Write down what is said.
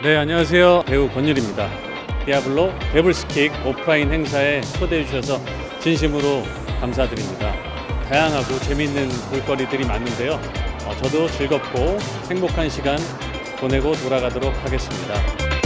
네 안녕하세요. 배우 권율입니다. 디아블로 데블스킥 오프라인 행사에 초대해 주셔서 진심으로 감사드립니다. 다양하고 재미있는 볼거리들이 많은데요. 어, 저도 즐겁고 행복한 시간 보내고 돌아가도록 하겠습니다.